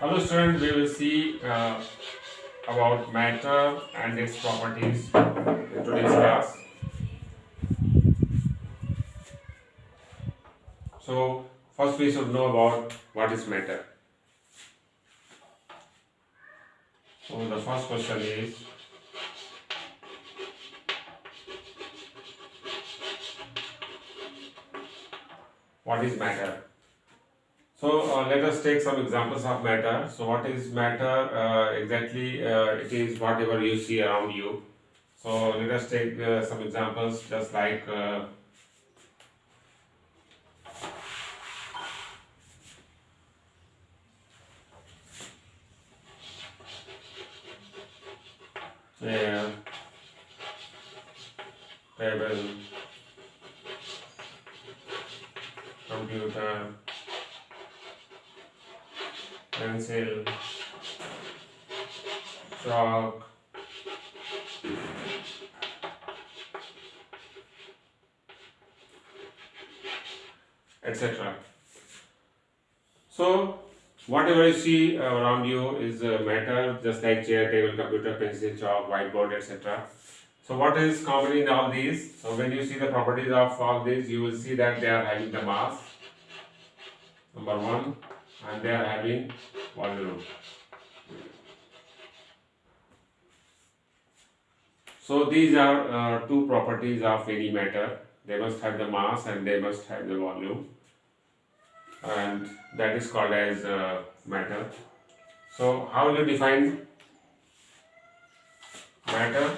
Hello students, we will see uh, about matter and its properties in today's class. So first we should know about what is matter. So the first question is what is matter? So uh, let us take some examples of matter. So what is matter? Uh, exactly, uh, it is whatever you see around you. So let us take uh, some examples, just like uh, chair, table, computer, pencil, chalk, etc. So, whatever you see around you is matter, just like chair, table, computer, pencil, chalk, whiteboard, etc. So, what is common in all these? So, when you see the properties of all these, you will see that they are having the mass, number one, and they are having volume. So these are uh, two properties of any matter. They must have the mass and they must have the volume, and that is called as uh, matter. So how will you define matter?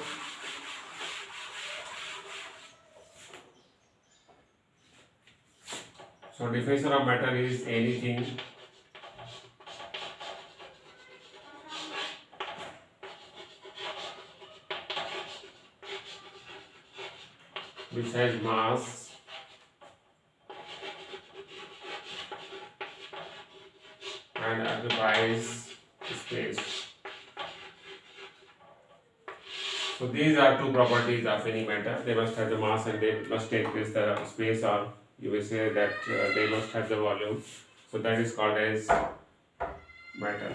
So definition of matter is anything which has mass and occupies space. So these are two properties of any matter. They must have the mass and they must take this the space or you will say that uh, they must have the volume. So that is called as matter.